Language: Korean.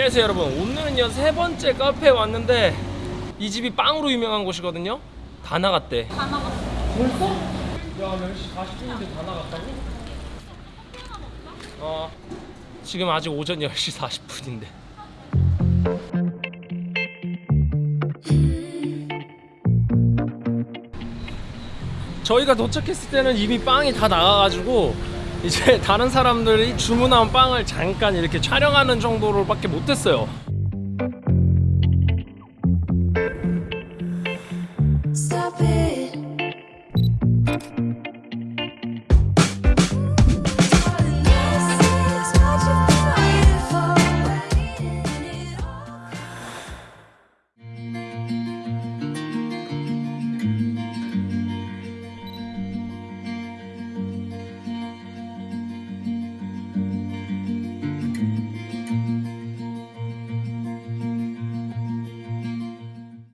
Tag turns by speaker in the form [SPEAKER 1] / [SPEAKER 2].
[SPEAKER 1] 안녕하세요 여러분 오늘은요 세 번째 카페에 왔는데 이 집이 빵으로 유명한 곳이거든요 다 나갔대
[SPEAKER 2] 다 나갔어.
[SPEAKER 1] 벌써? 야 10시 40분인데 다 나갔다고? 어 지금 아직 오전 10시 40분인데 저희가 도착했을 때는 이미 빵이 다 나가가지고 이제 다른 사람들이 주문한 빵을 잠깐 이렇게 촬영하는 정도로 밖에 못했어요 Stop it.